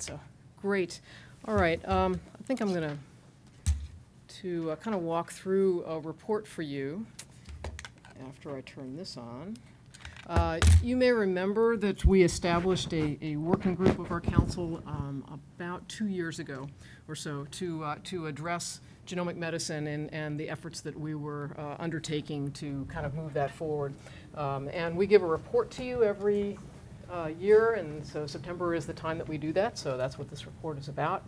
So, great. All right, um, I think I'm going to, to kind of walk through a report for you after I turn this on. Uh, You may remember that we established a, a working group of our council um, about two years ago or so to, uh, to address genomic medicine and, and the efforts that we were uh, undertaking to kind of move that forward. Um, And we give a report to you every uh, year, and so September is the time that we do that, so that's what this report is about.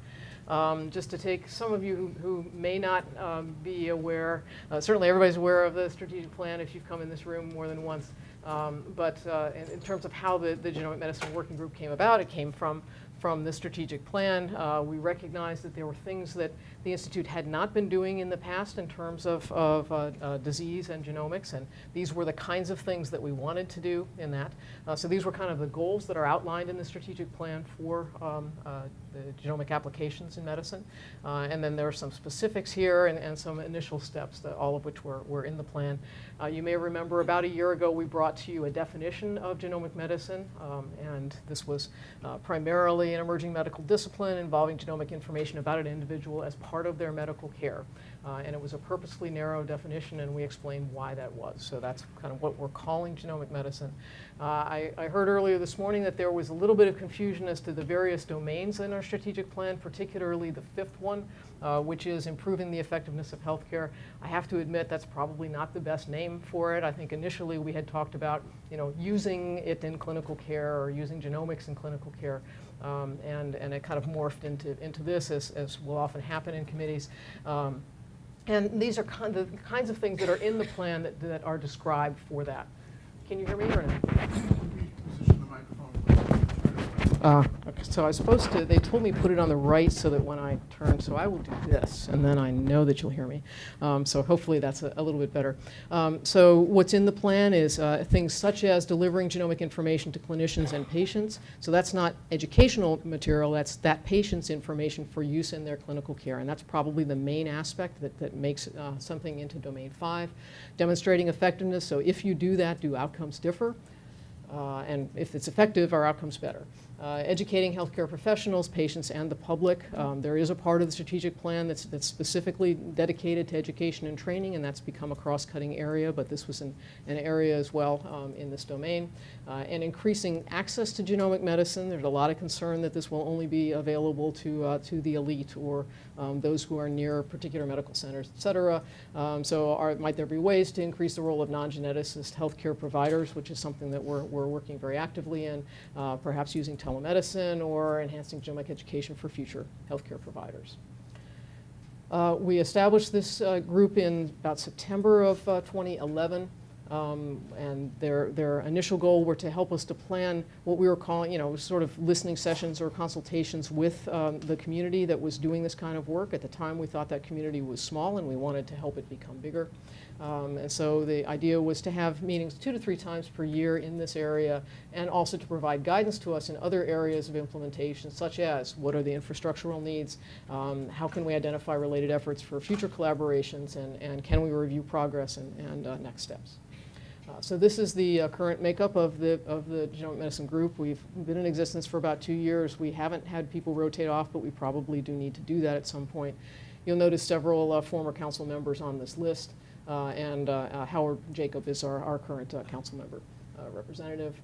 Um, Just to take some of you who who may not um, be aware, uh, certainly everybody's aware of the strategic plan if you've come in this room more than once, Um, but uh, in in terms of how the the genomic medicine working group came about, it came from, from the strategic plan. Uh, We recognized that there were things that the Institute had not been doing in the past in terms of, of uh, uh, disease and genomics, and these were the kinds of things that we wanted to do in that. Uh, So these were kind of the goals that are outlined in the strategic plan for um, uh, the genomic applications in medicine. Uh, And then there are some specifics here and, and some initial steps, that, all of which were, were in the plan. Uh, You may remember about a year ago, we brought to you a definition of genomic medicine, um, and this was uh, primarily an emerging medical discipline involving genomic information about an individual as part of their medical care. Uh, And it was a purposely narrow definition, and we explained why that was. So that's kind of what we're calling genomic medicine. Uh, I, I heard earlier this morning that there was a little bit of confusion as to the various domains in our strategic plan, particularly the fifth one, uh, which is improving the effectiveness of healthcare. I have to admit that's probably not the best name for it. I think initially we had talked about, you know, using it in clinical care or using genomics in clinical care. Um, and, and it kind of morphed into, into this, as, as will often happen in committees. Um, and these are kind of the kinds of things that are in the plan that, that are described for that. Can you hear me or? Uh, so I was supposed to, they told me put it on the right so that when I turn, so I will do this, and then I know that you'll hear me. Um, so hopefully that's a, a little bit better. Um, so what's in the plan is uh, things such as delivering genomic information to clinicians and patients. So that's not educational material, that's that patient's information for use in their clinical care. And that's probably the main aspect that, that makes uh, something into domain five. Demonstrating effectiveness, so if you do that, do outcomes differ? Uh, and if it's effective, our outcomes better. Uh, educating healthcare professionals, patients, and the public. Um, there is a part of the strategic plan that's, that's specifically dedicated to education and training, and that's become a cross-cutting area, but this was an, an area as well um, in this domain. Uh, and increasing access to genomic medicine. There's a lot of concern that this will only be available to, uh, to the elite or um, those who are near particular medical centers, et cetera. Um, so are, might there be ways to increase the role of non-geneticist healthcare providers, which is something that we're, we're working very actively in, uh, perhaps using telemedicine or enhancing genomic education for future healthcare providers. Uh, we established this uh, group in about September of uh, 2011. Um, and their, their initial goal were to help us to plan what we were calling, you know, sort of listening sessions or consultations with um, the community that was doing this kind of work. At the time, we thought that community was small and we wanted to help it become bigger. Um, and so the idea was to have meetings two to three times per year in this area and also to provide guidance to us in other areas of implementation, such as what are the infrastructural needs, um, how can we identify related efforts for future collaborations, and, and can we review progress and, and uh, next steps. Uh, So this is the uh, current makeup of the, of the genomic medicine group. We've been in existence for about two years. We haven't had people rotate off, but we probably do need to do that at some point. You'll notice several uh, former council members on this list, and uh, uh, Howard Jacob is our, our current uh, council member uh, representative.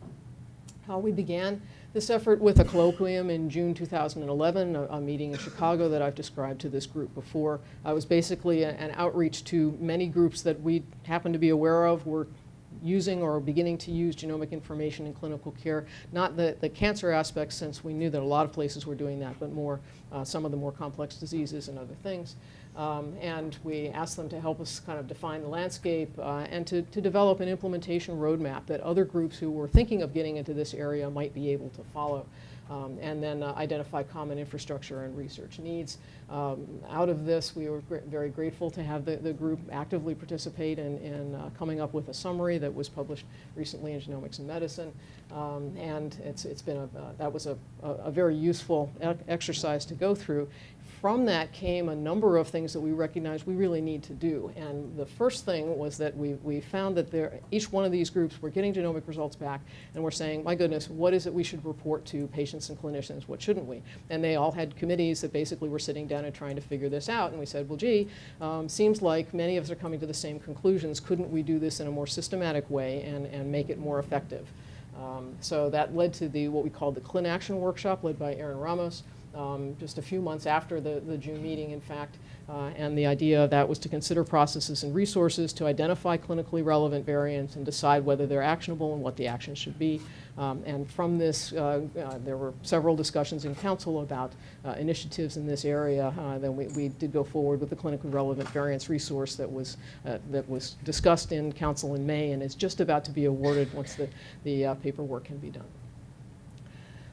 How we began this effort with a colloquium in June 2011, a, a meeting in Chicago that I've described to this group before. Uh, it was basically a- an outreach to many groups that we happen to be aware of, were using or beginning to use genomic information in clinical care. Not the, the cancer aspects, since we knew that a lot of places were doing that, but more uh, some of the more complex diseases and other things. Um, and we asked them to help us kind of define the landscape uh, and to, to develop an implementation roadmap that other groups who were thinking of getting into this area might be able to follow. Um, and then uh, identify common infrastructure and research needs. Um, out of this, we were gr very grateful to have the, the group actively participate in, in uh, coming up with a summary that was published recently in Genomics and Medicine. Um, and it's, it's been a, uh, that was a, a, a very useful e exercise to go through from that came a number of things that we recognized we really need to do. And the first thing was that we, we found that there, each one of these groups were getting genomic results back and we're saying, my goodness, what is it we should report to patients and clinicians? What shouldn't we? And they all had committees that basically were sitting down and trying to figure this out. And we said, well, gee, um, seems like many of us are coming to the same conclusions. Couldn't we do this in a more systematic way and, and make it more effective? Um, so that led to the what we called the Clin Action Workshop, led by Erin Ramos, um, just a few months after the, the June meeting, in fact. Uh, and the idea of that was to consider processes and resources to identify clinically relevant variants and decide whether they're actionable and what the action should be. Um, and from this, uh, uh, there were several discussions in council about uh, initiatives in this area. Uh, then we, we did go forward with the clinically relevant variants resource that was, uh, that was discussed in council in May and is just about to be awarded once the, the paperwork can be done.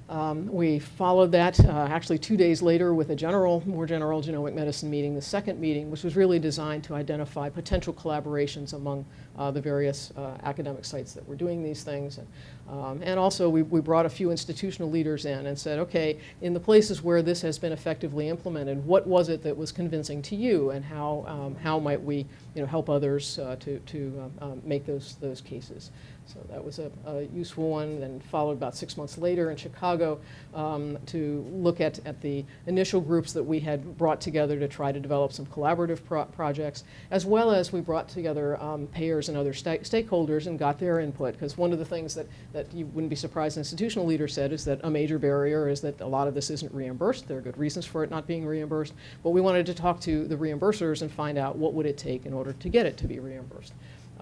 Um, we followed that uh, actually two days later with a general, more general genomic medicine meeting, the second meeting, which was really designed to identify potential collaborations among uh, the various uh, academic sites that were doing these things. And, um, and also we, we brought a few institutional leaders in and said, okay, in the places where this has been effectively implemented, what was it that was convincing to you and how, um, how might we you know, help others uh, to, to um, um, make those, those cases. So that was a, a, useful one, then followed about six months later in Chicago um, to look at, at the initial groups that we had brought together to try to develop some collaborative pro projects, as well as we brought together um, payers and other sta stakeholders and got their input. Because one of the things that, that you wouldn't be surprised an institutional leaders said is that a major barrier is that a lot of this isn't reimbursed. There are good reasons for it not being reimbursed, but we wanted to talk to the reimbursers and find out what would it take in order to get it to be reimbursed.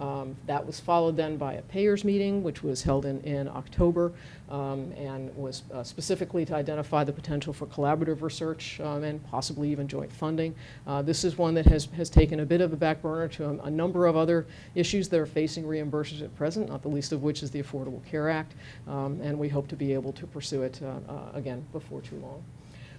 Um, that was followed then by a payers meeting, which was held in, in October um, and was uh, specifically to identify the potential for collaborative research um, and possibly even joint funding. Uh, this is one that has, has taken a bit of a back burner to a, a, number of other issues that are facing reimbursers at present, not the least of which is the Affordable Care Act, um, and we hope to be able to pursue it uh, uh again before too long.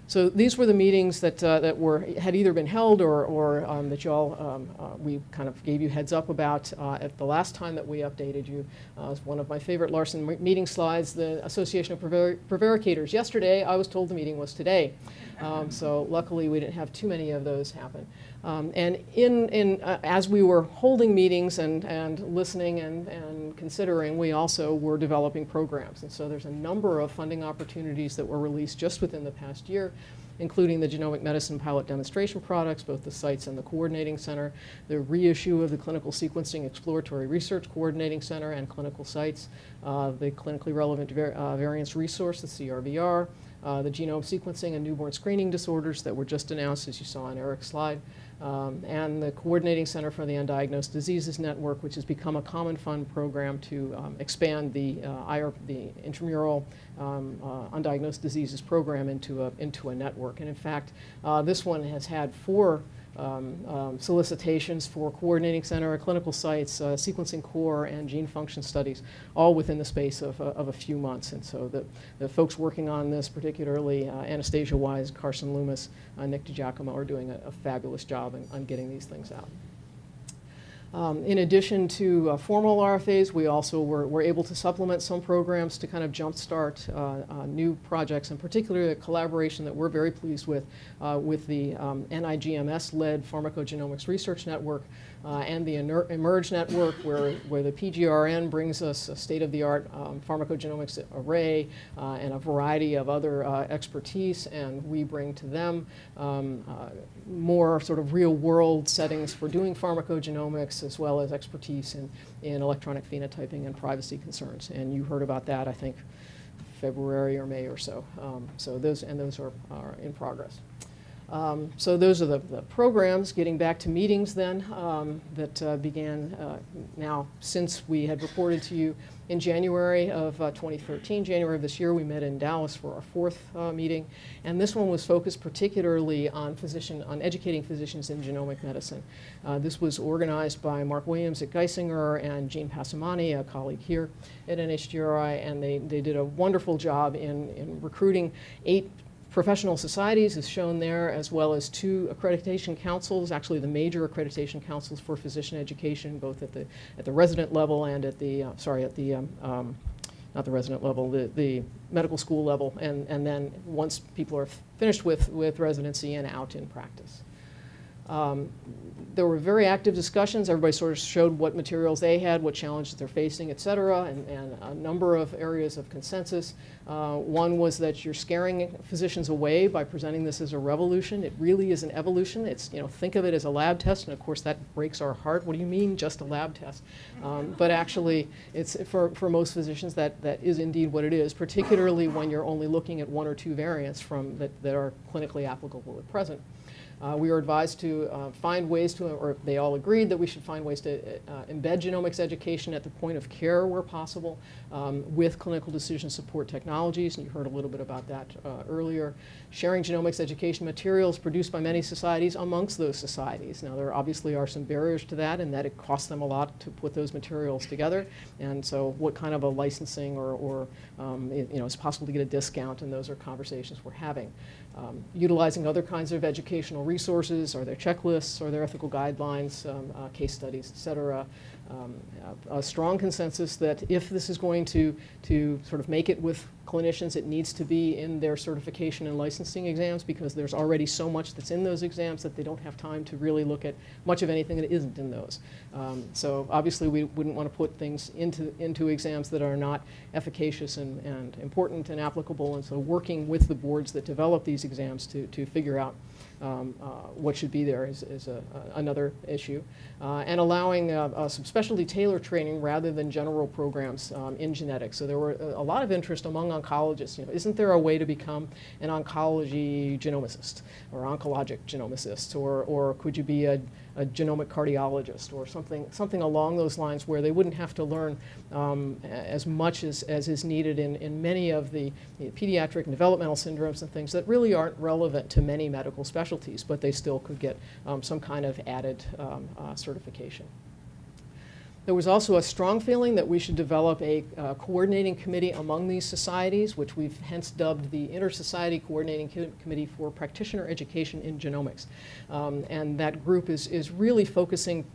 So these were the meetings that, uh, that were, had either been held or, or um, that y'all, um, uh, we kind of gave you heads up about uh, at the last time that we updated you. Uh, was one of my favorite Larson meeting slides, the Association of Prevar Prevaricators. Yesterday, I was told the meeting was today. Um, so luckily, we didn't have too many of those happen. Um, and in, in, uh, as we were holding meetings and, and listening and, and considering, we also were developing programs. And so there's a number of funding opportunities that were released just within the past year including the genomic medicine pilot demonstration products, both the sites and the coordinating center, the reissue of the clinical sequencing exploratory research coordinating center and clinical sites, uh, the clinically relevant var uh, variants resource, the CRVR, uh, the genome sequencing and newborn screening disorders that were just announced, as you saw on Eric's slide, um, and the Coordinating Center for the Undiagnosed Diseases Network, which has become a common fund program to um, expand the, uh, IR, the intramural um, uh, undiagnosed diseases program into a, into a network. And in fact, uh, this one has had four um, um, solicitations for coordinating center, clinical sites, uh, sequencing core, and gene function studies, all within the space of, uh, of a few months. And so the, the folks working on this, particularly uh, Anastasia Wise, Carson Loomis, uh, Nick DiGiacomo, are doing a, a fabulous job in, on getting these things out. Um, in addition to uh, formal RFAs, we also were, were, able to supplement some programs to kind of jumpstart uh, uh, new projects, and particularly a collaboration that we're very pleased with, uh, with the um, NIGMS-led Pharmacogenomics Research Network, uh, and the eMERGE network, where, where the PGRN brings us a state-of-the-art um, pharmacogenomics array uh, and a variety of other uh, expertise, and we bring to them um, uh, more sort of real-world settings for doing pharmacogenomics, as well as expertise in, in electronic phenotyping and privacy concerns. And you heard about that, I think, February or May or so. Um, so those, and those are, are in progress. Um, so those are the, the, programs. Getting back to meetings then um, that uh, began uh, now since we had reported to you in January of uh, 2013. January of this year we met in Dallas for our fourth uh, meeting and this one was focused particularly on physician, on educating physicians in genomic medicine. Uh, this was organized by Mark Williams at Geisinger and Gene Passamani, a colleague here at NHGRI and they, they did a wonderful job in, in recruiting eight professional societies is shown there, as well as two accreditation councils, actually the major accreditation councils for physician education, both at the, at the resident level and at the, uh, sorry, at the um, um, not the resident level, the, the medical school level, and, and then once people are finished with, with residency and out in practice. Um, There were very active discussions. Everybody sort of showed what materials they had, what challenges they're facing, et cetera, and, and a number of areas of consensus. Uh, One was that you're scaring physicians away by presenting this as a revolution. It really is an evolution. It's, you know, think of it as a lab test, and of course that breaks our heart. What do you mean, just a lab test? Um, But actually, it's, for, for most physicians, that, that is indeed what it is, particularly when you're only looking at one or two variants from, that, that are clinically applicable at present. Uh, we were advised to uh, find ways to, or they all agreed that we should find ways to uh, embed genomics education at the point of care where possible um, with clinical decision support technologies, and you heard a little bit about that uh, earlier. Sharing genomics education materials produced by many societies amongst those societies. Now, there obviously are some barriers to that, and that it costs them a lot to put those materials together, and so what kind of a licensing or, or um, it- you know, is possible to get a discount, and those are conversations we're having um, utilizing other kinds of educational resources, are there checklists, are there ethical guidelines, um, uh, case studies, et cetera. Um, a, strong consensus that if this is going to, to sort of make it with clinicians, it needs to be in their certification and licensing exams because there's already so much that's in those exams that they don't have time to really look at much of anything that isn't in those. Um, so obviously we wouldn't want to put things into, into exams that are not efficacious and, and important and applicable. And so working with the boards that develop these exams to, to figure out um, uh, what should be there is, is a, a- another issue. Uh, and allowing uh, uh, some specialty tailor training rather than general programs um, in genetics. So there were a, a lot of interest among oncologists. You know, isn't there a way to become an oncology genomicist or oncologic genomicist, or, or could you be a, a genomic cardiologist or something, something along those lines where they wouldn't have to learn um, as much as, as is needed in, in many of the, the pediatric and developmental syndromes and things that really aren't relevant to many medical specialties, but they still could get um, some kind of added um, uh, certification. There was also a strong feeling that we should develop a uh, coordinating committee among these societies, which we've hence dubbed the Inter-Society Coordinating Co- Committee for Practitioner Education in Genomics. Um, and that group is, is really focusing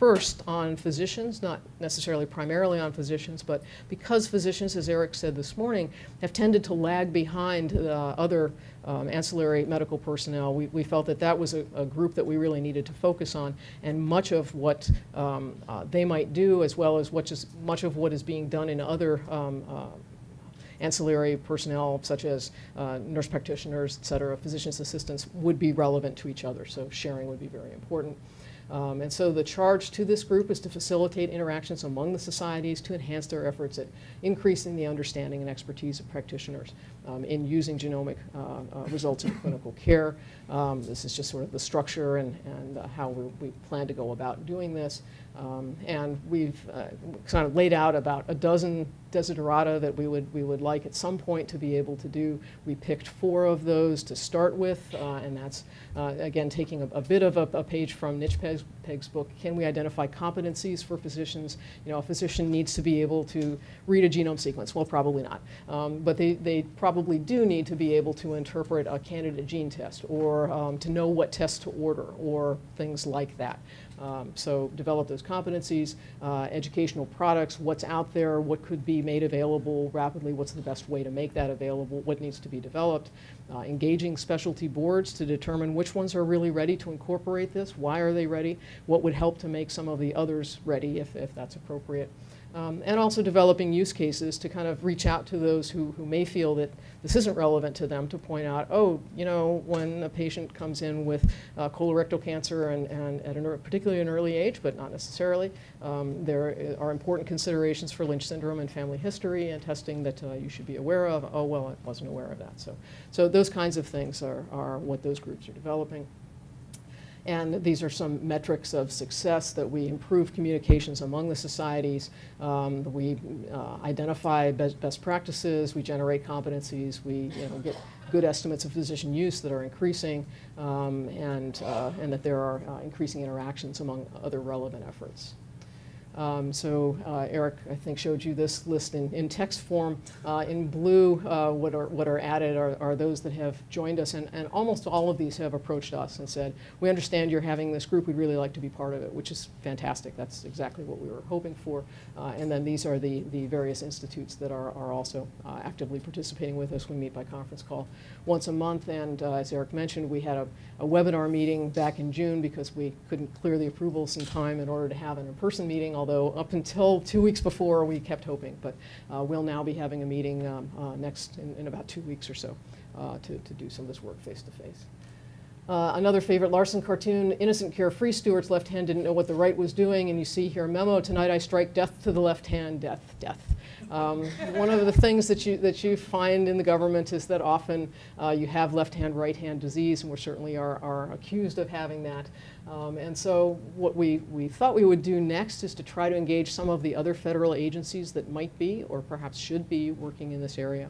first on physicians, not necessarily primarily on physicians, but because physicians, as Eric said this morning, have tended to lag behind uh, other um, ancillary medical personnel, we, we felt that that was a, a group that we really needed to focus on. And much of what um, uh, they might do, as well as what is, much of what is being done in other um, uh, ancillary personnel such as uh, nurse practitioners, et cetera, physician's assistants would be relevant to each other. So sharing would be very important. Um, and so the charge to this group is to facilitate interactions among the societies to enhance their efforts at increasing the understanding and expertise of practitioners um, in using genomic uh, uh, results in clinical care. Um, this is just sort of the structure and, and uh, how we, plan to go about doing this. Um, and we've kind of laid out about a dozen desiderata that we would, we would like at some point to be able to do. We picked four of those to start with, and that's, again, taking a, a bit of a, a page from Niche Peg's, Peg's book. Can we identify competencies for physicians? You know, a physician needs to be able to read a genome sequence. Well, probably not. Um, but they, they probably do need to be able to interpret a candidate gene test or um, to know what test to order or things like that. Um, so develop those competencies, uh, educational products, what's out there, what could be made available rapidly, what's the best way to make that available, what needs to be developed, uh, engaging specialty boards to determine which ones are really ready to incorporate this, why are they ready, what would help to make some of the others ready if, if that's appropriate. Um, and also developing use cases to kind of reach out to those who, who may feel that this isn't relevant to them to point out, oh, you know, when a patient comes in with uh, colorectal cancer and, and at particularly an early age, but not necessarily, um, there are important considerations for Lynch syndrome and family history and testing that uh, you should be aware of. Oh, well, I wasn't aware of that. So, so those kinds of things are, are what those groups are developing. And these are some metrics of success that we improve communications among the societies. Um, we uh, identify best, best practices, we generate competencies, we you know, get good estimates of physician use that are increasing, um, and, uh, and that there are uh, increasing interactions among other relevant efforts. Um, So uh, Eric, I think, showed you this list in, in text form. Uh, In blue, uh, what are, what are added are, are those that have joined us, and, and almost all of these have approached us and said, we understand you're having this group, we'd really like to be part of it, which is fantastic. That's exactly what we were hoping for. Uh, And then these are the, the various institutes that are, are also uh, actively participating with us. We meet by conference call once a month, and uh, as Eric mentioned, we had a, a webinar meeting back in June because we couldn't clear the approvals in time in order to have an in-person meeting, although up until two weeks before, we kept hoping. But uh, we'll now be having a meeting um, uh, next, in, in about two weeks or so, uh, to, to do some of this work face-to-face. Uh, Another favorite Larson cartoon, innocent carefree Stewart's left hand didn't know what the right was doing, and you see here a memo, tonight I strike death to the left hand, death, death. Um, One of the things that you, that you find in the government is that often uh, you have left-hand, right-hand disease, and we certainly are, are accused of having that. Um, And so what we, we thought we would do next is to try to engage some of the other federal agencies that might be, or perhaps should be, working in this area,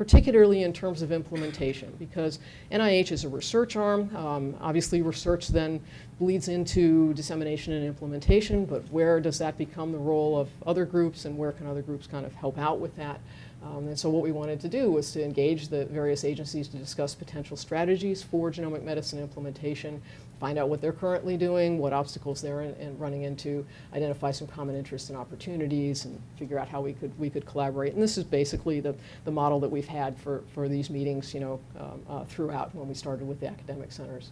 particularly in terms of implementation, because NIH is a research arm. Um, Obviously, research then bleeds into dissemination and implementation, but where does that become the role of other groups, and where can other groups kind of help out with that? Um, And so what we wanted to do was to engage the various agencies to discuss potential strategies for genomic medicine implementation, find out what they're currently doing, what obstacles they're in, in running into, identify some common interests and opportunities, and figure out how we could, we could collaborate. And this is basically the, the model that we've had for, for these meetings, you know, um, uh, throughout when we started with the academic centers.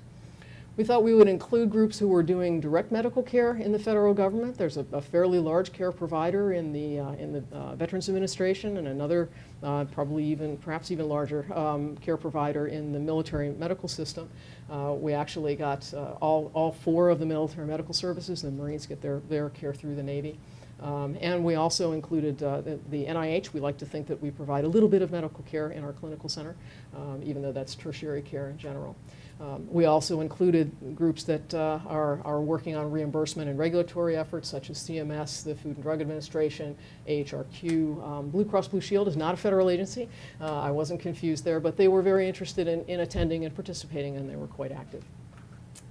We thought we would include groups who were doing direct medical care in the federal government. There's a, a fairly large care provider in the, uh, in the uh, Veterans Administration and another, uh, probably even, perhaps even larger, um, care provider in the military medical system. Uh, we actually got uh, all, all four of the military medical services. The Marines get their, their care through the Navy. Um, and we also included uh, the, the NIH. We like to think that we provide a little bit of medical care in our clinical center, um, even though that's tertiary care in general. Um, we also included groups that uh, are, are working on reimbursement and regulatory efforts, such as CMS, the Food and Drug Administration, AHRQ. Um, Blue Cross Blue Shield is not a federal agency. Uh, I wasn't confused there, but they were very interested in, in attending and participating, and they were quite active.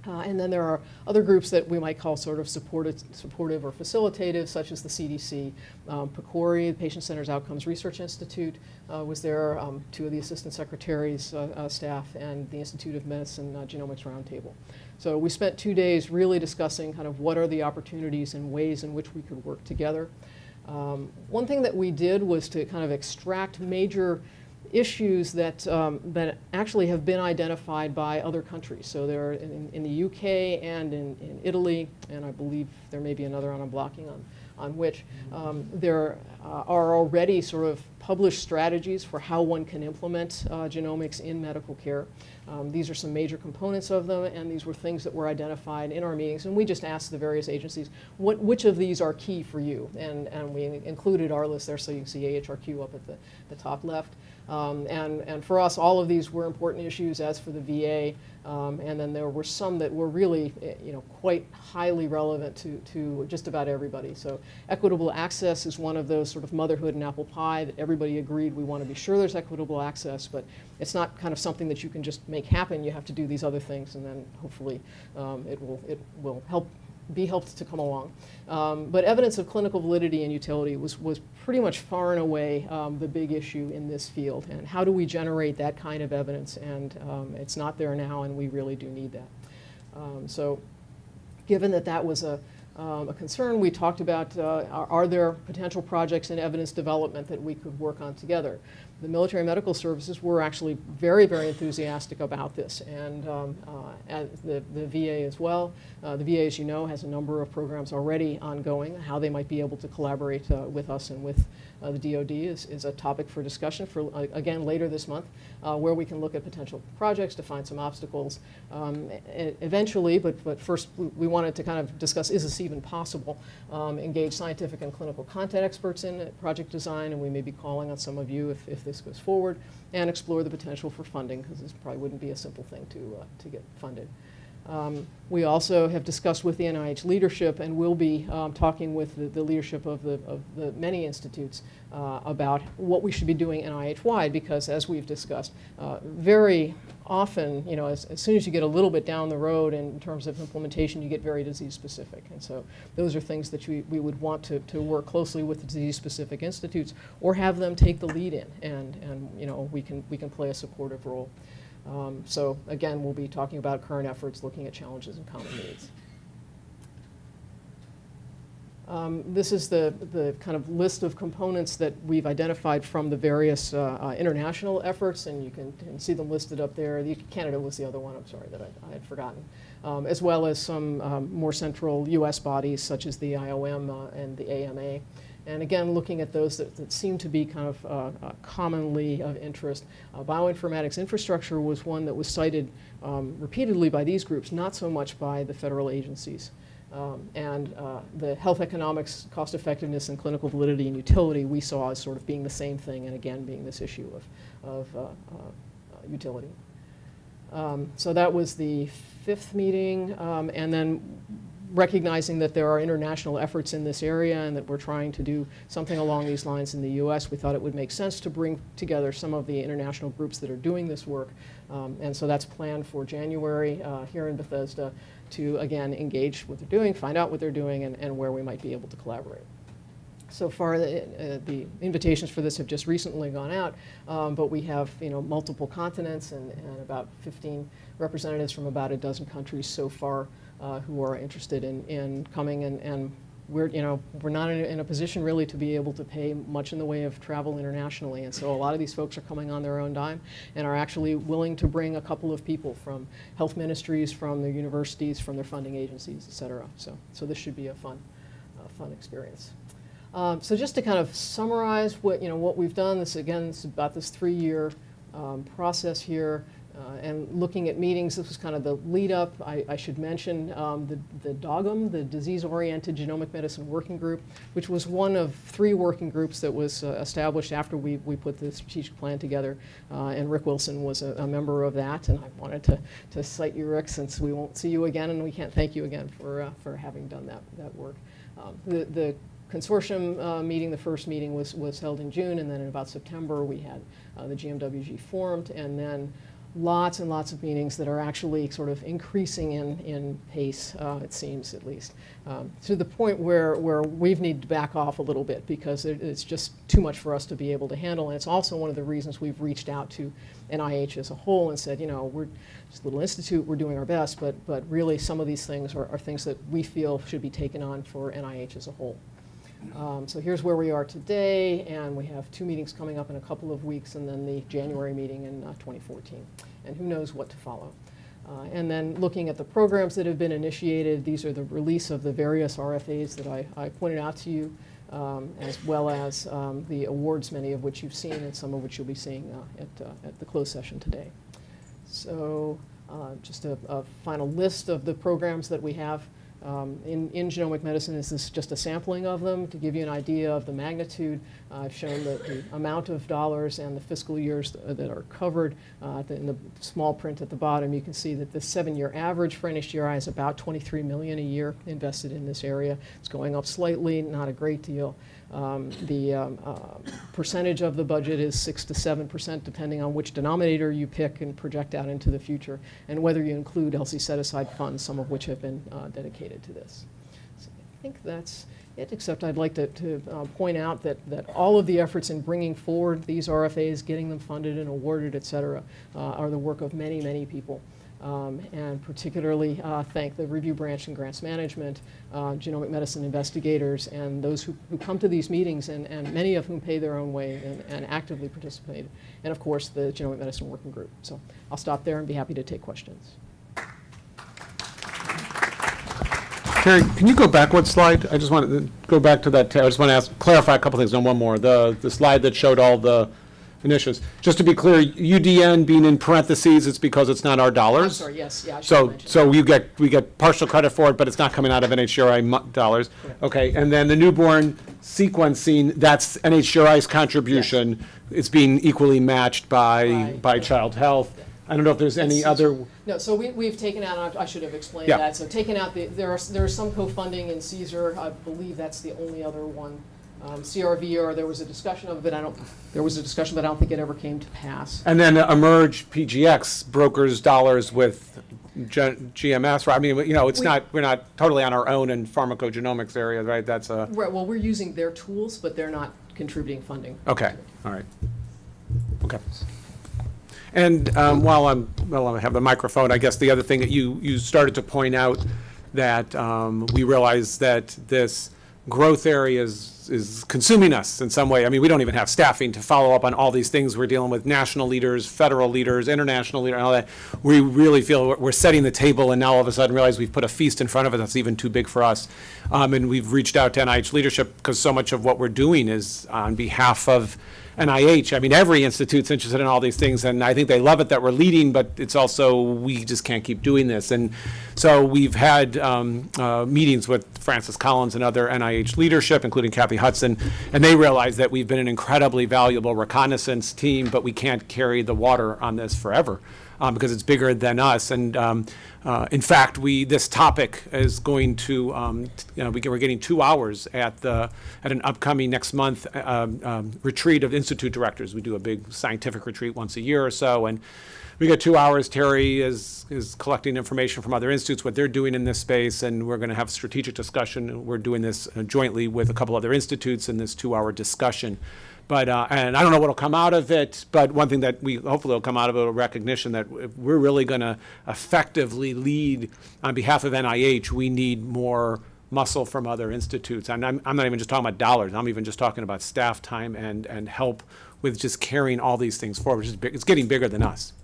Uh, and then there are other groups that we might call sort of supportive, supportive or facilitative, such as the CDC. Um, PCORI, the Patient Centers Outcomes Research Institute, uh, was there, um, two of the assistant secretaries' uh, uh, staff, and the Institute of Medicine uh, Genomics Roundtable. So we spent two days really discussing kind of what are the opportunities and ways in which we could work together. Um, one thing that we did was to kind of extract major issues that, um, that actually have been identified by other countries. So there are in, in the UK and in, in Italy, and I believe there may be another I'm blocking on, on which, um, there uh, are already sort of published strategies for how one can implement uh, genomics in medical care. Um, these are some major components of them, and these were things that were identified in our meetings. And we just asked the various agencies, what, which of these are key for you? And, and we included our list there, so you can see AHRQ up at the, the top left. Um, and, and for us, all of these were important issues, as for the VA. Um, and then there were some that were really, eh, you know, quite highly relevant to, to just about everybody. So equitable access is one of those sort of motherhood and apple pie that everybody agreed we want to be sure there's equitable access, but it's not kind of something that you can just make happen. You have to do these other things, and then hopefully um, it will it will help be helped to come along. Um, but evidence of clinical validity and utility was, was pretty much far and away um, the big issue in this field. And how do we generate that kind of evidence? And um, it's not there now, and we really do need that. Um, so given that that was a, um, a concern, we talked about uh, are, are there potential projects in evidence development that we could work on together? The military medical services were actually very, very enthusiastic about this, and, um, uh, the, the VA as well. Uh, the VA, as you know, has a number of programs already ongoing. How they might be able to collaborate uh, with us and with uh, the DoD is, is a topic for discussion for, uh, again, later this month, uh, where we can look at potential projects to find some obstacles. Um, eventually, but, but first we, we wanted to kind of discuss, is this even possible? Um, engage scientific and clinical content experts in project design, and we may be calling on some of you if, if this goes forward, and explore the potential for funding, because this probably wouldn't be a simple thing to, uh, to get funded. Um, we also have discussed with the NIH leadership and will be um, talking with the, the, leadership of the, of the many institutes uh, about what we should be doing NIH-wide because as we've discussed, uh, very often, you know, as, as soon as you get a little bit down the road in terms of implementation, you get very disease-specific. And so those are things that we, we would want to, to work closely with the disease-specific institutes or have them take the lead in and, and, you know, we can, we can play a supportive role. Um, So again, we'll be talking about current efforts, looking at challenges and common needs. Um, This is the, the kind of list of components that we've identified from the various uh, uh, international efforts, and you can, can see them listed up there. The- Canada was the other one, I'm sorry, that I, I had forgotten. Um, As well as some um, more central US bodies such as the IOM uh, and the AMA. And again, looking at those that, that seem to be kind of uh, uh, commonly of interest. Uh, Bioinformatics infrastructure was one that was cited um, repeatedly by these groups, not so much by the federal agencies. Um, And uh, the health economics, cost effectiveness, and clinical validity and utility we saw as sort of being the same thing, and again, being this issue of, of uh, uh, utility. Um, So that was the fifth meeting, um, and then recognizing that there are international efforts in this area and that we're trying to do something along these lines in the U.S., we thought it would make sense to bring together some of the international groups that are doing this work. Um, And so that's planned for January uh, here in Bethesda to, again, engage what they're doing, find out what they're doing, and, and where we might be able to collaborate. So far, the, uh, the invitations for this have just recently gone out, um, but we have, you know, multiple continents and, and about 15 representatives from about a dozen countries so far uh, who are interested in, in coming, and, and we're, you know, we're not in a, in a position really to be able to pay much in the way of travel internationally, and so a lot of these folks are coming on their own dime and are actually willing to bring a couple of people from health ministries, from their universities, from their funding agencies, et cetera. So, so this should be a fun, fun experience. Um, So just to kind of summarize what, you know, what we've done, this again, this is about this three-year um, process here, uh, and looking at meetings, this was kind of the lead-up. I, I should mention um, the, the DOGM, the Disease-Oriented Genomic Medicine Working Group, which was one of three working groups that was uh, established after we, we put the strategic plan together. Uh, And Rick Wilson was a, a member of that, and I wanted to, to cite you, Rick, since we won't see you again, and we can't thank you again for, uh, for having done that, that work. Um, The, the consortium uh, meeting, the first meeting was, was held in June, and then in about September, we had uh, the GMWG formed, and then lots and lots of meetings that are actually sort of increasing in, in pace, uh, it seems at least, um, to the point where, where we've needed to back off a little bit because it, it's just too much for us to be able to handle. And it's also one of the reasons we've reached out to NIH as a whole and said, you know, we're just a little institute, we're doing our best, but, but really some of these things are, are things that we feel should be taken on for NIH as a whole. Um, So here's where we are today, and we have two meetings coming up in a couple of weeks, and then the January meeting in uh, 2014. And who knows what to follow. Uh, And then looking at the programs that have been initiated, these are the release of the various RFAs that I, I pointed out to you, um, as well as um, the awards, many of which you've seen, and some of which you'll be seeing uh, at, uh, at the closed session today. So uh, just a, a final list of the programs that we have um, in, in genomic medicine. This is just a sampling of them to give you an idea of the magnitude. Uh, I've shown the, the amount of dollars and the fiscal years th- that are covered. Uh, the- in the small print at the bottom, you can see that the seven-year average for NHGRI is about 23 million a year invested in this area. It's going up slightly, not a great deal. Um, The um, uh, percentage of the budget is 6 to 7 percent, depending on which denominator you pick and project out into the future, and whether you include ELSI set-aside funds, some of which have been uh, dedicated to this. So I think that's it, except I'd like to, to uh, point out that, that all of the efforts in bringing forward these RFAs, getting them funded and awarded, et cetera, uh, are the work of many, many people. Um, and particularly uh, thank the review branch and grants management, uh, genomic medicine investigators, and those who, who come to these meetings, and, and many of whom pay their own way and, and actively participate. And of course, the Genomic Medicine Working Group. So I'll stop there and be happy to take questions. Terry, can you go back one slide? I just want to go back to that, I just want to ask, clarify a couple things on one more. The, the slide that showed all the initiatives. Just to be clear, UDN being in parentheses, it's because it's not our I'm dollars? sorry, yes, yeah, I should So, mention. so you get, we get partial credit for it, but it's not coming out of NHGRI mo- dollars? Correct. Okay, and then the newborn sequencing, that's NHGRI's contribution. It's being equally matched by, By- by Child Health. I don't know if there's any other, No, so we, we've taken out, I should have explained Yeah. that, so taken out the, there are, there is some co-funding in CSER, I believe that's the only other one Um, CRVR, there was a discussion of it, I don't, there was a discussion, but I don't think it ever came to pass. And then eMERGE PGX brokers dollars with G- GMS, right? I mean, you know, it's We- not, we're not totally on our own in pharmacogenomics area, right? That's a, Right, well, we're using their tools, but they're not contributing funding. okay, all right. Okay. And um, while I'm, while I have the microphone, I guess the other thing that you, you started to point out that um, we realize that this growth area is, consuming us in some way. I mean, we don't even have staffing to follow up on all these things. We're dealing with national leaders, federal leaders, international leaders, and all that. We really feel we're- we're setting the table and now all of a sudden realize we've put a feast in front of us that's even too big for us. Um, And we've reached out to NIH leadership because so much of what we're doing is on behalf of NIH. I mean, every institute's interested in all these things, and I think they love it that we're leading, but it's also, we just can't keep doing this. And so we've had um, uh, meetings with Francis Collins and other NIH leadership, including Kathy Hudson, and they realize that we've been an incredibly valuable reconnaissance team, but we can't carry the water on this forever um, because it's bigger than us. And um, uh, in fact, we this topic is going to um, you know we we're getting two hours at the at an upcoming next month uh, um, um, retreat of institute directors. We do a big scientific retreat once a year or so, and we get two hours. Terry is is collecting information from other institutes, what they're doing in this space, and we're going to have a strategic discussion. We're doing this uh, jointly with a couple other institutes in this two-hour discussion. But, uh, and I don't know what'll come out of it, but one thing that we, hopefully will come out of it, a recognition that if we're really gonna effectively lead on behalf of NIH, we need more muscle from other institutes. And I'm, I'm not even just talking about dollars, I'm even just talking about staff time and, and help with just carrying all these things forward. It's, big- it's getting bigger than us.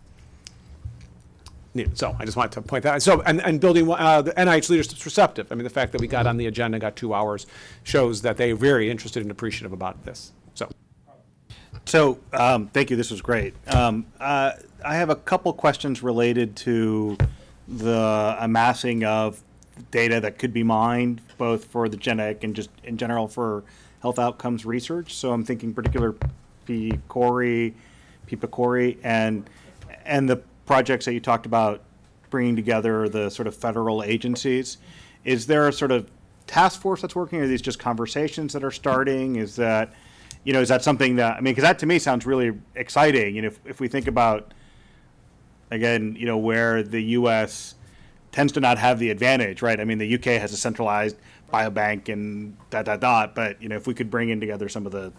Yeah, So I just wanted to point that, out. so, and, and building, uh, the NIH leadership's receptive. I mean, the fact that we got on the agenda, got two hours, shows that they're very interested and appreciative about this, so. Um, thank you, this was great. Um, uh, I have a couple questions related to the amassing of data that could be mined, both for the genetic and just in general for health outcomes research. So I'm thinking particular P. Corey, PIPACORI, and, and the projects that you talked about bringing together the sort of federal agencies. Is there a sort of task force that's working? Are these just conversations that are starting? Is that, you know, is that something that, I mean, because that to me sounds really exciting. And if, if we think about, again, you know, where the U.S. tends to not have the advantage, right? I mean, the UK has a centralized biobank and dot, dot, dot. But, you know, if we could bring in together some of the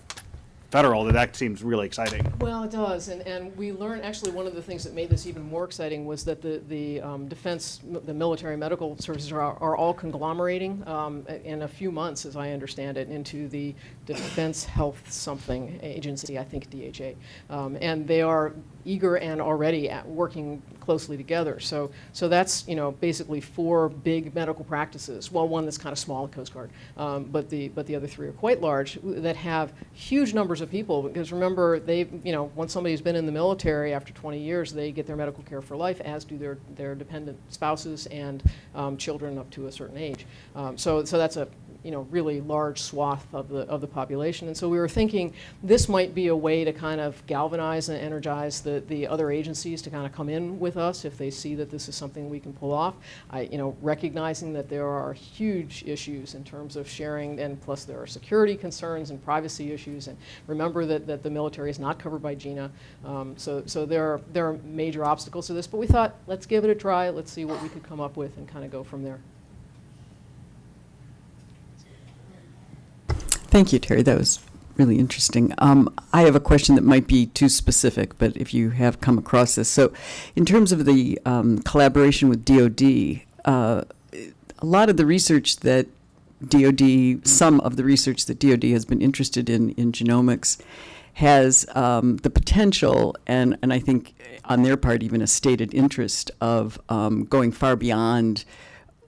federal, that that seems really exciting. Well, it does, and, and we learned, actually, one of the things that made this even more exciting was that the, the um, defense, the military medical services are, are all conglomerating um, in a few months, as I understand it, into the Defense Health Something Agency, I think DHA. Um, And they are eager and already at working closely together. So, so that's, you know, basically four big medical practices. Well, one that's kind of small, Coast Guard, um, but the, but the other three are quite large, that have huge numbers of people. Because remember, they, you know, once somebody's been in the military after 20 years, they get their medical care for life, as do their, their dependent spouses and um, children up to a certain age. Um, so, so that's a, you know, really large swath of the, of the population. And so we were thinking this might be a way to kind of galvanize and energize the, the other agencies to kind of come in with us if they see that this is something we can pull off. I, you know, recognizing that there are huge issues in terms of sharing, and plus there are security concerns and privacy issues. And remember that, that the military is not covered by GINA. Um, so, so there are, there are major obstacles to this. But we thought, let's give it a try. Let's see what we could come up with and kind of go from there. Thank you, Terry. That was really interesting. Um, I have a question that might be too specific, but if you have come across this. So, in terms of the um, collaboration with DoD, uh, a lot of the research that DoD, some of the research that DoD has been interested in in genomics, has um, the potential, and and I think on their part even a stated interest of um, going far beyond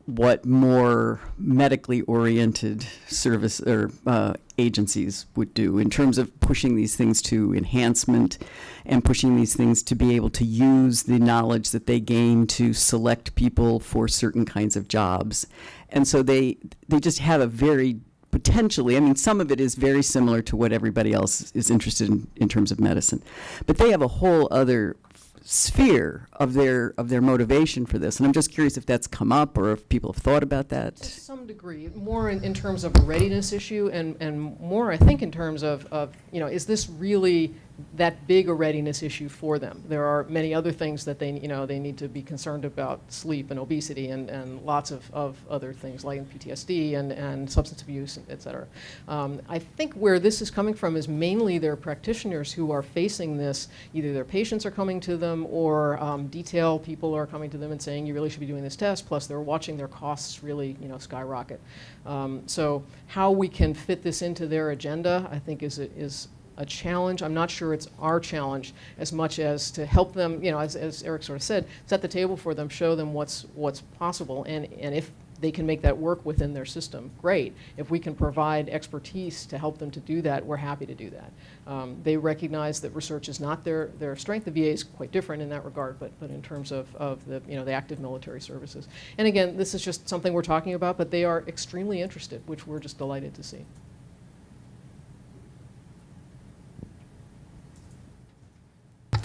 what more medically oriented service or uh, agencies would do in terms of pushing these things to enhancement and pushing these things to be able to use the knowledge that they gain to select people for certain kinds of jobs. And so they they just have a very potentially, I mean, some of it is very similar to what everybody else is interested in in terms of medicine, but they have a whole other sphere of their, of their motivation for this. And I'm just curious if that's come up or if people have thought about that. To some degree, more in, in terms of a readiness issue and, and more, I think, in terms of, of, you know, is this really that big a readiness issue for them? There are many other things that they, you know, they need to be concerned about, sleep and obesity and, and lots of, of other things like PTSD and, and substance abuse, et cetera. Um, I think where this is coming from is mainly their practitioners who are facing this, either their patients are coming to them or um, detail people are coming to them and saying, you really should be doing this test, plus they're watching their costs really, you know, skyrocket. Um, So how we can fit this into their agenda, I think is, is a challenge. I'm not sure it's our challenge as much as to help them, you know, as, as Eric sort of said, set the table for them, show them what's, what's possible, and, and if they can make that work within their system, great. If we can provide expertise to help them to do that, we're happy to do that. Um, They recognize that research is not their, their strength. The VA is quite different in that regard, but, but in terms of, of the, you know, the active military services. And again, this is just something we're talking about, but they are extremely interested, which we're just delighted to see.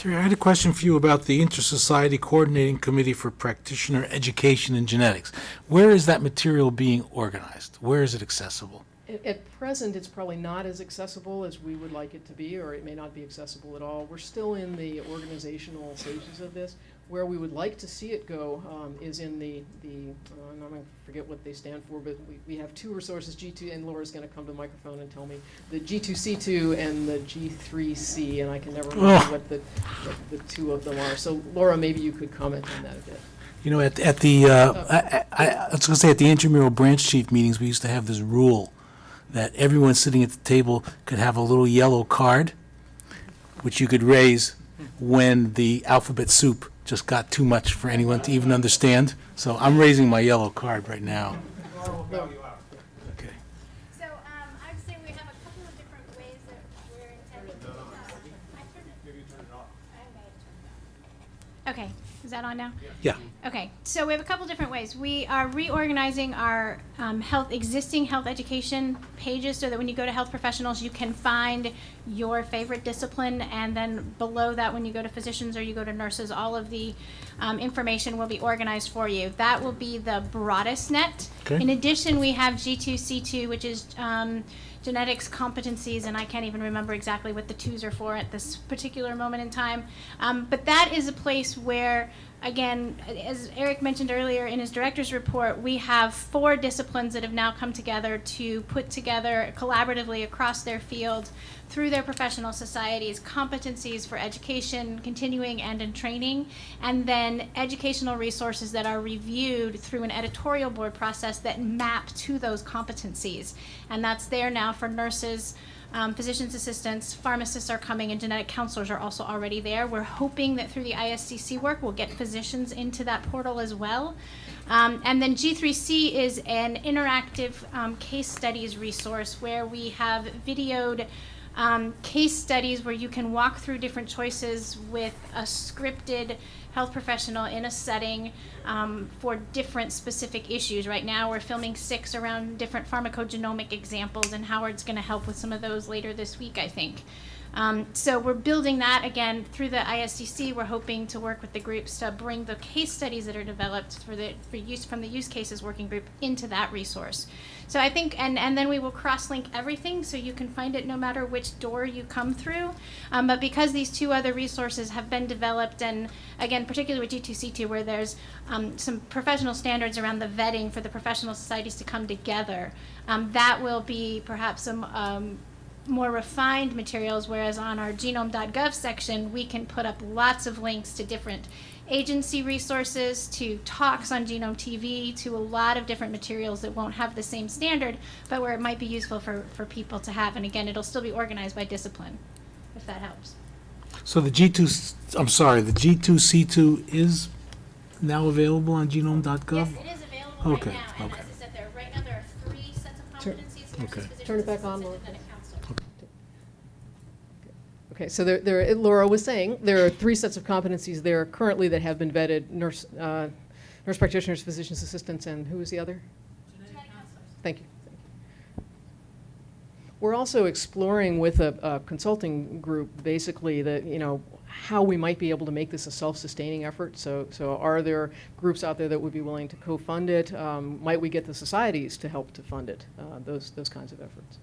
Terry, I had a question for you about the Inter-Society Coordinating Committee for Practitioner Education in Genetics. Where is that material being organized? Where is it accessible? At, at present, it's probably not as accessible as we would like it to be, or it may not be accessible at all. We're still in the organizational stages of this. Where we would like to see it go um, is in the, the, uh, and I'm going to forget what they stand for, but we, we have two resources, G2, and Laura's going to come to the microphone and tell me, the G2C2 and the G3C, and I can never remember Oh. what the, what the two of them are. So Laura, maybe you could comment on that a bit. You know, at, at the, uh, I, I, I was gonna say, at the intramural branch chief meetings, we used to have this rule that everyone sitting at the table could have a little yellow card, which you could raise when the alphabet soup just got too much for anyone to even understand. So I'm raising my yellow card right now. Okay. So, um, I'd say we have a couple of different ways that we're intending to. I turned it- I may have turned it off. Okay, is that on now? Yeah. Okay, so we have a couple different ways. We are reorganizing our um, health, existing health education pages so that when you go to health professionals, you can find your favorite discipline. And then below that, when you go to physicians or you go to nurses, all of the um, information will be organized for you. That will be the broadest net. Okay. In addition, we have G2C2, which is um, genetics competencies, and I can't even remember exactly what the twos are for at this particular moment in time. Um, but that is a place where, again, as Eric mentioned earlier in his director's report, we have four disciplines that have now come together to put together collaboratively across their field through their professional societies competencies for education, continuing and in training, and then educational resources that are reviewed through an editorial board process that map to those competencies. And that's there now for nurses, um, physician's assistants, pharmacists are coming, and genetic counselors are also already there. We're hoping that through the ISCC work, we'll get physicians into that portal as well. Um, and then G3C is an interactive um, case studies resource where we have videoed um, case studies where you can walk through different choices with a scripted health professional in a setting um, for different specific issues. Right now, we're filming six around different pharmacogenomic examples, and Howard's going to help with some of those later this week, I think. Um, so we're building that again through the ISCC. We're hoping to work with the groups to bring the case studies that are developed for the for use from the use cases working group into that resource. So I think, and, and then we will cross-link everything so you can find it no matter which door you come through. Um, but because these two other resources have been developed, and again, particularly with G2C2, where there's um, some professional standards around the vetting for the professional societies to come together, um, that will be perhaps some um, more refined materials, whereas on our genome.gov section, we can put up lots of links to different agency resources, to talks on Genome TV, to a lot of different materials that won't have the same standard, but where it might be useful for, for people to have. And again, it'll still be organized by discipline, if that helps. So the G2, I'm sorry, the G2C2 is now available on genome.gov? Yes, it is available Okay, right now, and okay. as I said, there, right now, there are three sets of Turn- Okay. Turn it back on, assistants, Laura. and genetic counselors. Okay, so there, there, Laura was saying, there are three sets of competencies there currently that have been vetted, nurse, uh, nurse practitioners, physician's assistants, and who was the other? Thank you. thank you. We're also exploring with a, a consulting group, basically, that, you know, how we might be able to make this a self-sustaining effort. So, so are there groups out there that would be willing to co-fund it? Um, Might we get the societies to help to fund it? Uh, Those, those kinds of efforts.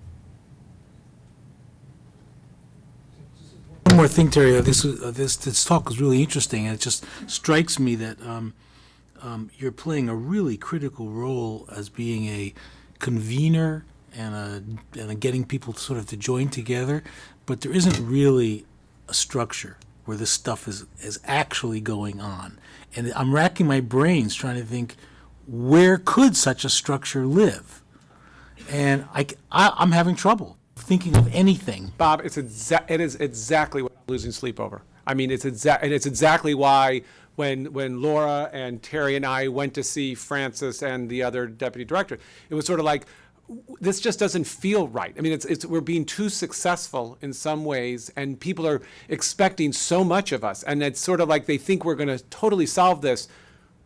One more thing, Terry, uh, this, uh, this, this talk was really interesting, and it just strikes me that um, um, you're playing a really critical role as being a convener and a, and a getting people to sort of to join together, but there isn't really a structure where this stuff is, is actually going on. And I'm racking my brains trying to think, where could such a structure live? And I, I, I'm having trouble thinking of anything Bob, it's exa, it is exactly what I'm losing sleep over. I mean, it's exact, and it's exactly why when, when Laura and Terry and I went to see Francis and the other deputy director, it was sort of like, this just doesn't feel right. I mean, it's, it's, we're being too successful in some ways, and people are expecting so much of us. And it's sort of like they think we're gonna totally solve this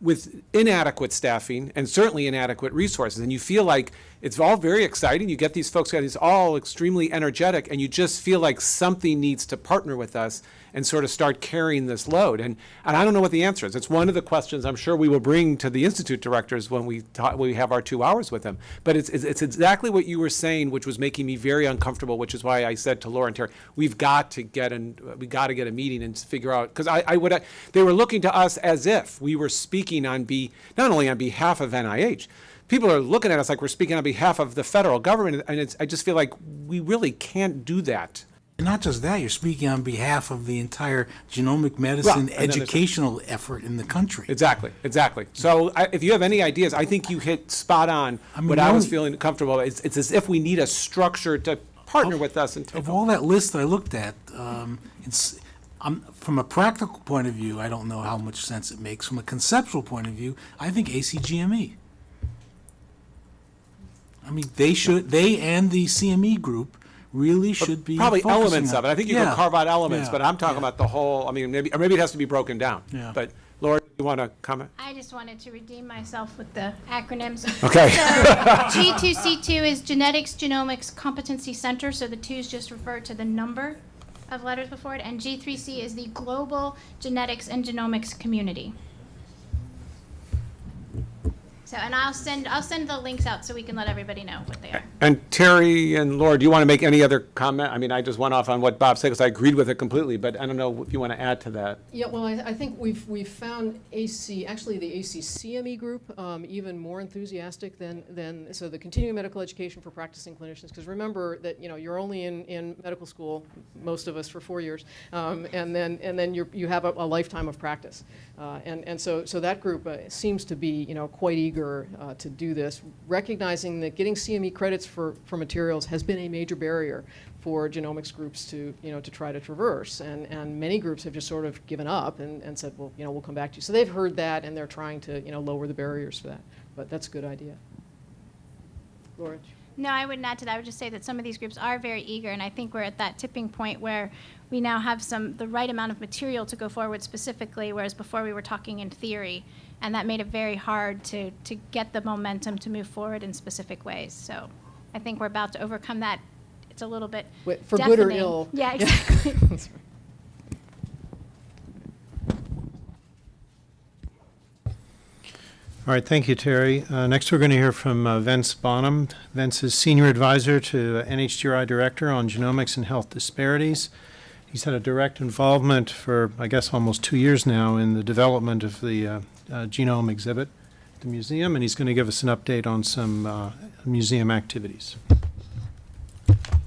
with inadequate staffing and certainly inadequate resources. And you feel like it's all very exciting. You get these folks, guys, all extremely energetic, and you just feel like something needs to partner with us and sort of start carrying this load. And, and I don't know what the answer is. It's one of the questions I'm sure we will bring to the institute directors when we talk, when we have our two hours with them. But it's, it's, it's exactly what you were saying, which was making me very uncomfortable, which is why I said to Laura and Terry, we've got to get an, we got to get a meeting and figure out, because I, I would, they were looking to us as if we were speaking on be, not only on behalf of NIH, people are looking at us like we're speaking on behalf of the federal government, and it's, I just feel like we really can't do that. And not just that, you're speaking on behalf of the entire genomic medicine and then there's- educational effort in the country. Exactly, exactly. So I, if you have any ideas, I think you hit spot on mean, what I was feeling comfortable. It's, it's as if we need a structure to partner with us and take Of all that list that I looked at, um, it's, I'm, from a practical point of view, I don't know how much sense it makes. From a conceptual point of view, I think ACGME. I mean, they should, they and the CME group really should be Probably focusing elements on- of it. I think you Yeah, can carve out elements, yeah, but I'm talking yeah. about the whole, I mean, maybe, or maybe it has to be broken down. Yeah. But Laura, you want to comment? I just wanted to redeem myself with the acronyms. Okay. So G2C2 is Genetics Genomics Competency Center, so the twos just refer to the number of letters before it, and G3C is the Global Genetics and Genomics Community. So, and I'll send, I'll send the links out so we can let everybody know what they are. And Terry and Laura, do you want to make any other comment? I mean, I just went off on what Bob said because I agreed with it completely, but I don't know if you want to add to that. Yeah, well, I, I think we've, we've found AC, actually the ACCME E group, um, even more enthusiastic than, than, so the continuing medical education for practicing clinicians, because remember that, you know, you're only in, in medical school, most of us for four years, um, and then, and then you're, you have a, a lifetime of practice. Uh, and, and so, so that group uh, seems to be, you know, quite eager uh, to do this, recognizing that getting CME credits for, for materials has been a major barrier for genomics groups to, you know, to try to traverse. And, and many groups have just sort of given up and, and said, well, you know, we'll come back to you. So they've heard that and they're trying to, you know, lower the barriers for that. But that's a good idea. Laura? No, I wouldn't add to that. I would just say that some of these groups are very eager, and I think we're at that tipping point where we now have some, the right amount of material to go forward specifically, whereas before we were talking in theory, and that made it very hard to, to get the momentum to move forward in specific ways. So I think we're about to overcome that. It's a little bit Wait, For good or ill. Yeah, exactly. All right, thank you, Terry. Uh, Next, we're going to hear from uh, Vince Bonham. Vince is Senior Advisor to NHGRI Director on Genomics and Health Disparities. He's had a direct involvement for, I guess, almost two years now in the development of the uh, genome exhibit at the museum, and he's going to give us an update on some uh, museum activities.